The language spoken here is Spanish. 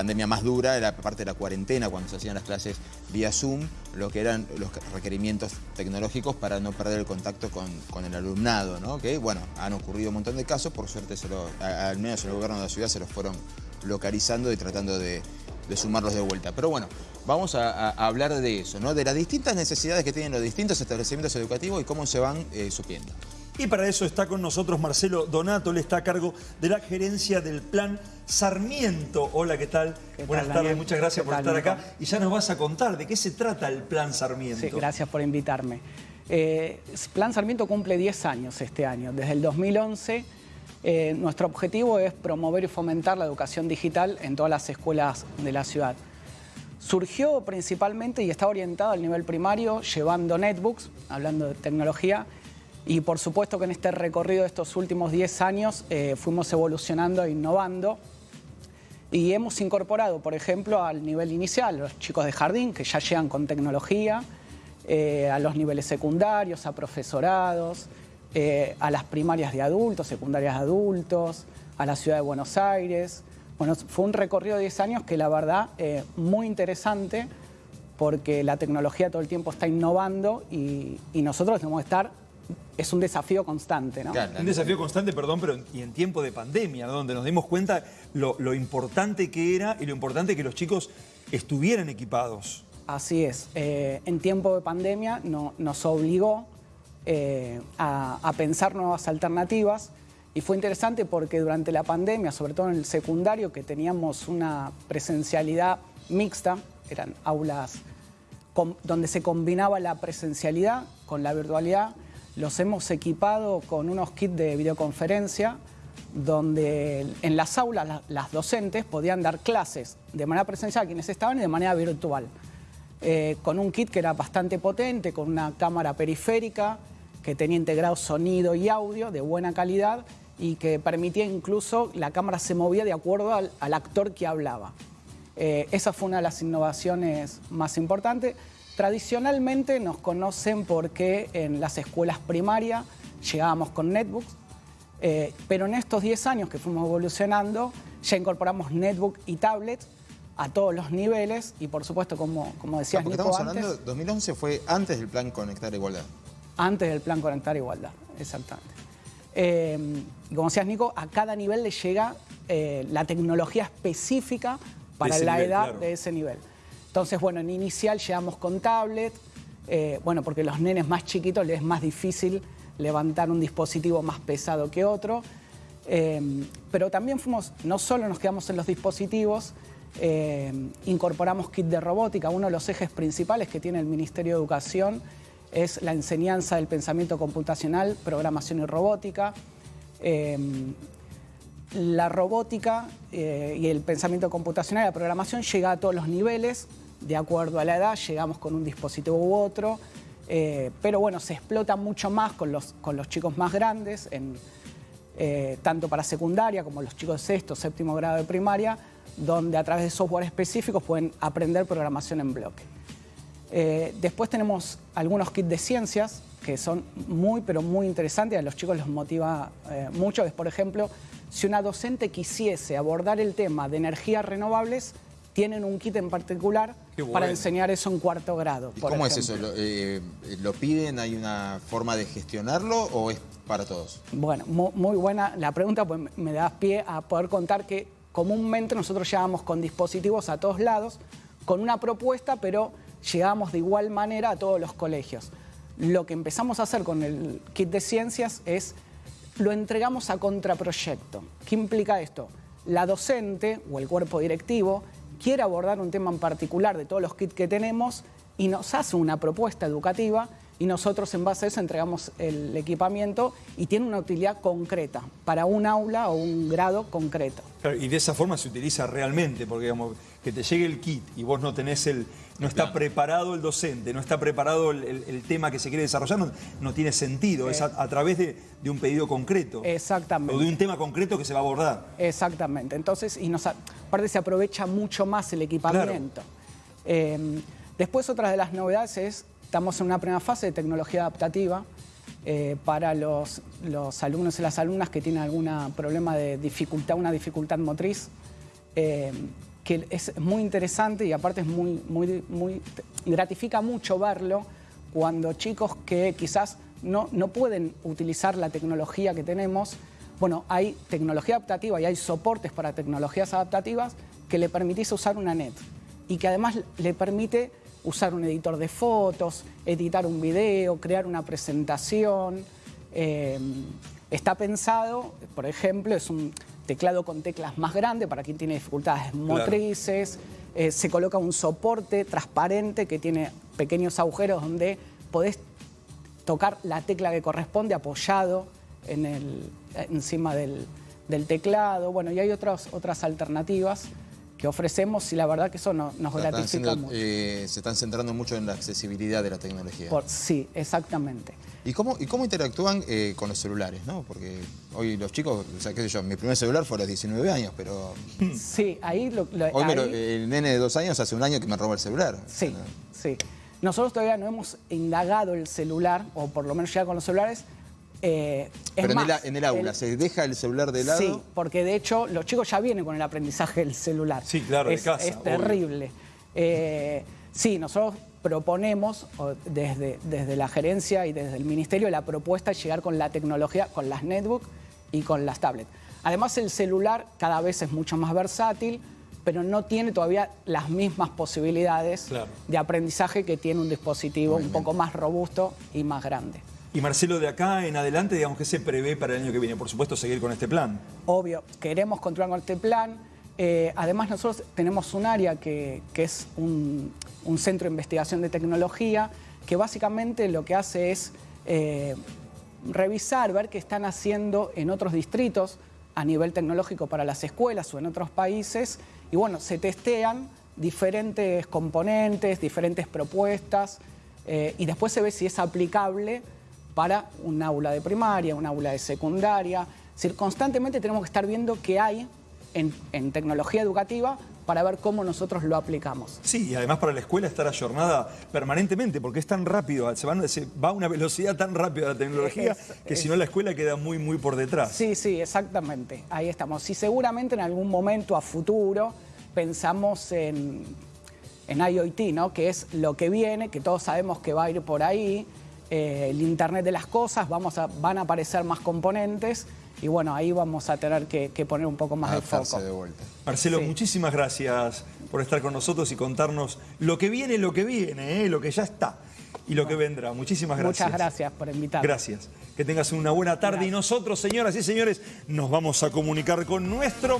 pandemia más dura era parte de la cuarentena, cuando se hacían las clases vía Zoom, lo que eran los requerimientos tecnológicos para no perder el contacto con, el alumnado, ¿no? Que, bueno, han ocurrido un montón de casos, por suerte, al menos el gobierno de la ciudad se los fueron localizando y tratando de, sumarlos de vuelta. Pero bueno, vamos a, hablar de eso, ¿no? De las distintas necesidades que tienen los distintos establecimientos educativos y cómo se van eh, supliendo. Y para eso está con nosotros Marcelo Donato, él está a cargo de la gerencia del Plan Sarmiento. Hola, ¿qué tal? Buenas tardes, muchas gracias por estar acá. Y ya nos vas a contar de qué se trata el Plan Sarmiento. Sí, gracias por invitarme. Eh, Plan Sarmiento cumple 10 años este año. Desde el 2011 eh, nuestro objetivo es promover y fomentar la educación digital en todas las escuelas de la ciudad. Surgió principalmente y está orientado al nivel primario llevando netbooks, hablando de tecnología, y por supuesto que en este recorrido de estos últimos 10 años eh, fuimos evolucionando e innovando y hemos incorporado, por ejemplo, al nivel inicial, los chicos de jardín que ya llegan con tecnología, eh, a los niveles secundarios, a profesorados, eh, a las primarias de adultos, secundarias de adultos, a la ciudad de Buenos Aires. Bueno, fue un recorrido de 10 años que la verdad muy interesante porque la tecnología todo el tiempo está innovando y, y nosotros tenemos que estar es un desafío constante, ¿no? un desafío constante, perdón, pero y en tiempo de pandemia, donde nos dimos cuenta lo, importante que era y lo importante que los chicos estuvieran equipados. Así es. Eh, en tiempo de pandemia nos obligó eh, a, pensar nuevas alternativas y fue interesante porque durante la pandemia, sobre todo en el secundario, que teníamos una presencialidad mixta, eran aulas donde se combinaba la presencialidad con la virtualidad, los hemos equipado con unos kits de videoconferencia donde en las aulas las docentes podían dar clases de manera presencial a quienes estaban y de manera virtual. Eh, con un kit que era bastante potente, con una cámara periférica que tenía integrado sonido y audio de buena calidad y que permitía incluso, la cámara se movía de acuerdo al, actor que hablaba. Eh, esa fue una de las innovaciones más importantes. Tradicionalmente nos conocen porque en las escuelas primarias llegábamos con netbooks, eh, pero en estos 10 años que fuimos evolucionando ya incorporamos netbook y tablets a todos los niveles y por supuesto, como, como decías Nico estamos hablando, 2011 fue antes del plan Conectar Igualdad. Antes del plan Conectar Igualdad, exactamente. Eh, y como decías Nico, a cada nivel le llega eh, la tecnología específica para la edad de ese nivel. Entonces, bueno, en inicial llegamos con tablet, eh, bueno, porque los nenes más chiquitos les es más difícil levantar un dispositivo más pesado que otro. Eh, pero también fuimos, no solo nos quedamos en los dispositivos, eh, incorporamos kit de robótica. Uno de los ejes principales que tiene el Ministerio de Educación es la enseñanza del pensamiento computacional, programación y robótica. La robótica y el pensamiento computacional la programación llega a todos los niveles, de acuerdo a la edad, llegamos con un dispositivo u otro, eh, pero bueno, se explota mucho más con los, con los chicos más grandes, eh, tanto para secundaria como los chicos de sexto, séptimo grado de primaria, donde a través de software específicos pueden aprender programación en bloque. Eh, después tenemos algunos kits de ciencias que son muy, pero muy interesantes, a los chicos les motiva mucho, es por ejemplo, si una docente quisiese abordar el tema de energías renovables, tienen un kit en particular para enseñar eso en cuarto grado. ¿Cómo es eso? Eh, ¿Lo, piden? ¿Hay una forma de gestionarlo o es para todos? Bueno, muy, buena la pregunta, pues me da pie a poder contar que comúnmente nosotros llevamos con dispositivos a todos lados, con una propuesta, pero llegamos de igual manera a todos los colegios. Lo que empezamos a hacer con el kit de ciencias es lo entregamos a contraproyecto. ¿Qué implica esto? La docente o el cuerpo directivo quiere abordar un tema en particular de todos los kits que tenemos y nos hace una propuesta educativa y nosotros en base a eso entregamos el equipamiento y tiene una utilidad concreta para un aula o un grado concreto. y de esa forma se utiliza realmente, porque digamos, que te llegue el kit y vos no tenés el, no está preparado el docente, no está preparado el, tema que se quiere desarrollar, no, tiene sentido, es a, través de, un pedido concreto. Exactamente. O de un tema concreto que se va a abordar. Exactamente, entonces, y nos, aparte se aprovecha mucho más el equipamiento. Em, después otra de las novedades es Estamos en una primera fase de tecnología adaptativa eh, para los, alumnos y las alumnas que tienen algún problema de dificultad, una dificultad motriz. Eh, que es muy interesante y aparte es muy, muy, muy, gratifica mucho verlo cuando chicos que quizás no, no pueden utilizar la tecnología que tenemos, bueno, hay tecnología adaptativa y hay soportes para tecnologías adaptativas que le permitís usar una net y que además le permite usar un editor de fotos, editar un video, crear una presentación. Eh, está pensado, por ejemplo, es un teclado con teclas más grande para quien tiene dificultades motrices. Eh, se coloca un soporte transparente que tiene pequeños agujeros donde podés tocar la tecla que corresponde apoyado en el, encima del, del teclado. Bueno, y hay otras, otras alternativas que ofrecemos y la verdad que eso nos gratifica mucho. Eh, se están centrando mucho en la accesibilidad de la tecnología. sí, exactamente. ¿Y cómo, y cómo interactúan eh, con los celulares? ¿no? Porque hoy los chicos, o sea, qué sé yo, mi primer celular fue a los 19 años, pero... Sí, ahí... Lo, hoy el nene de dos años hace un año que me robó el celular. Sí, sí. Nosotros todavía no hemos indagado el celular, o por lo menos ya con los celulares, eh, Pero en, el, aula, ¿se deja el celular de lado? Sí, porque de hecho los chicos ya vienen con el aprendizaje del celular. Sí, claro, es, de casa. Es terrible. Eh, sí, nosotros proponemos desde, desde la gerencia y desde el ministerio la propuesta de llegar con la tecnología, con las netbooks y con las tablets. Además el celular cada vez es mucho más versátil, pero no tiene todavía las mismas posibilidades de aprendizaje que tiene un dispositivo un poco más robusto y más grande. Y Marcelo, de acá en adelante, digamos, que se prevé para el año que viene? Por supuesto, seguir con este plan. Obvio, queremos continuar con este plan. Eh, además, nosotros tenemos un área que, es un, centro de investigación de tecnología que básicamente lo que hace es eh, revisar, ver qué están haciendo en otros distritos a nivel tecnológico para las escuelas o en otros países. Y bueno, se testean diferentes componentes, diferentes propuestas eh, y después se ve si es aplicable para un aula de primaria, un aula de secundaria. Es decir, constantemente tenemos que estar viendo qué hay en, tecnología educativa para ver cómo nosotros lo aplicamos. Sí, y además para la escuela estar ayornada permanentemente, porque es tan rápido, se, va a una velocidad tan rápida la tecnología que si no la escuela queda muy, muy por detrás. Sí, sí, exactamente, ahí estamos. Y seguramente en algún momento a futuro pensamos en, en IoT, ¿no? que es lo que viene, que todos sabemos que va a ir por ahí, eh, el Internet de las cosas, vamos a, van a aparecer más componentes y bueno, ahí vamos a tener que, poner un poco más de foco. De vuelta. Marcelo, muchísimas gracias por estar con nosotros y contarnos lo que viene, lo que viene, ¿eh? lo que ya está y lo que vendrá. Muchísimas gracias. Muchas gracias por invitarme. Gracias. Que tengas una buena tarde y nosotros, señoras y señores, nos vamos a comunicar con nuestro...